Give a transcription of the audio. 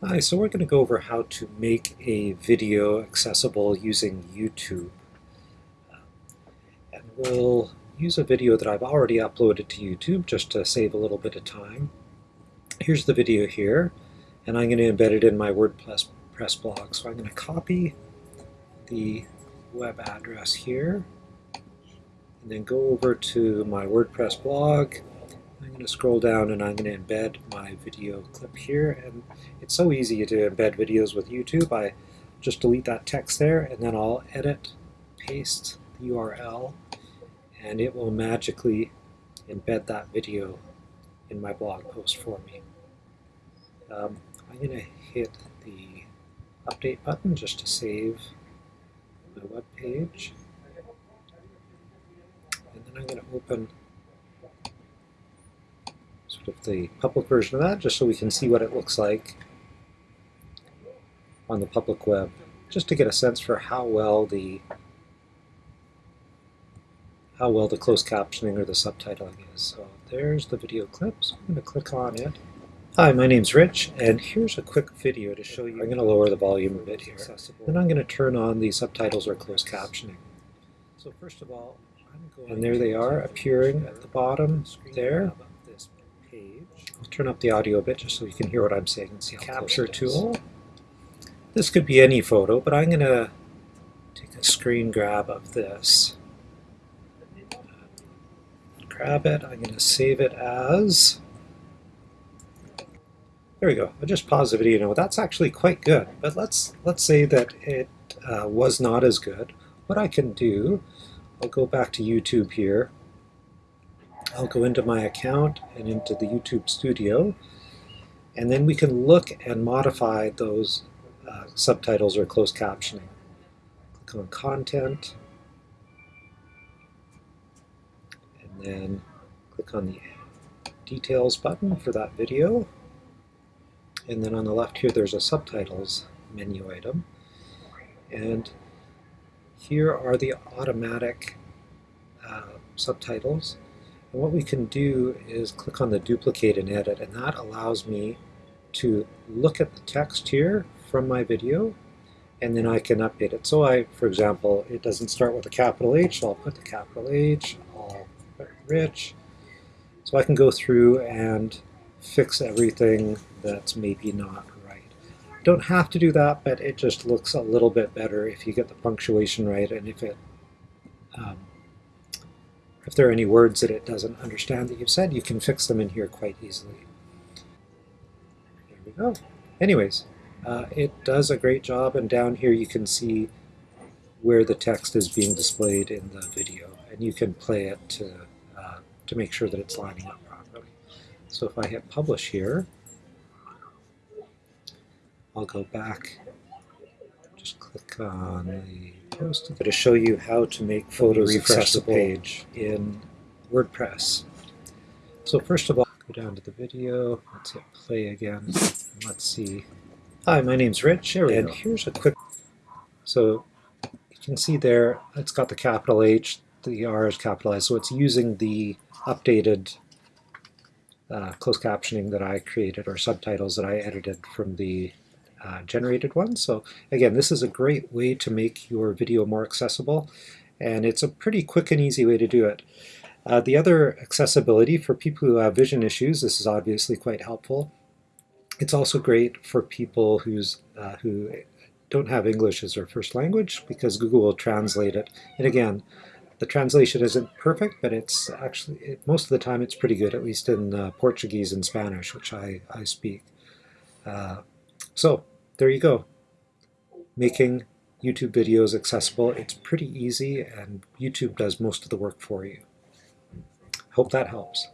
Hi, so we're going to go over how to make a video accessible using YouTube. And we'll use a video that I've already uploaded to YouTube just to save a little bit of time. Here's the video here, and I'm going to embed it in my WordPress press blog. So I'm going to copy the web address here, and then go over to my WordPress blog, going to scroll down and I'm going to embed my video clip here. And it's so easy to embed videos with YouTube. I just delete that text there and then I'll edit, paste the URL, and it will magically embed that video in my blog post for me. Um, I'm going to hit the update button just to save my web page. And then I'm going to open of the public version of that, just so we can see what it looks like on the public web, just to get a sense for how well the how well the closed captioning or the subtitling is. So there's the video clip, so I'm going to click on it. Hi, my name's Rich, and here's a quick video to show you. I'm going to lower the volume a bit here. Then I'm going to turn on the subtitles or closed captioning. So first of all, and there they are appearing at the bottom there turn up the audio a bit just so you can hear what I'm saying and see capture tool. This could be any photo, but I'm going to take a screen grab of this. Grab it, I'm going to save it as... There we go. I'll just pause the video now. That's actually quite good, but let's let's say that it uh, was not as good. What I can do, I'll go back to YouTube here, I'll go into my account and into the YouTube Studio, and then we can look and modify those uh, subtitles or closed captioning. Click on Content, and then click on the Details button for that video. And then on the left here there's a Subtitles menu item. And here are the automatic uh, subtitles. What we can do is click on the duplicate and edit, and that allows me to look at the text here from my video, and then I can update it. So I, for example, it doesn't start with a capital H, so I'll put the capital H, I'll put rich. So I can go through and fix everything that's maybe not right. Don't have to do that, but it just looks a little bit better if you get the punctuation right and if it um, if there are any words that it doesn't understand that you've said, you can fix them in here quite easily. There we go. Anyways, uh, it does a great job, and down here you can see where the text is being displayed in the video, and you can play it to, uh, to make sure that it's lining up properly. So if I hit publish here, I'll go back, just click on the post to show you how to make photos accessible page in WordPress. So first of all, go down to the video, let's hit play again, let's see. Hi, my name's Rich, and go. here's a quick, so you can see there, it's got the capital H, the R is capitalized, so it's using the updated uh, closed captioning that I created, or subtitles that I edited from the uh, generated one. So again, this is a great way to make your video more accessible, and it's a pretty quick and easy way to do it. Uh, the other accessibility for people who have vision issues, this is obviously quite helpful. It's also great for people who's uh, who don't have English as their first language because Google will translate it. And again, the translation isn't perfect, but it's actually, it, most of the time it's pretty good, at least in uh, Portuguese and Spanish, which I, I speak. Uh, so there you go. Making YouTube videos accessible. It's pretty easy and YouTube does most of the work for you. Hope that helps.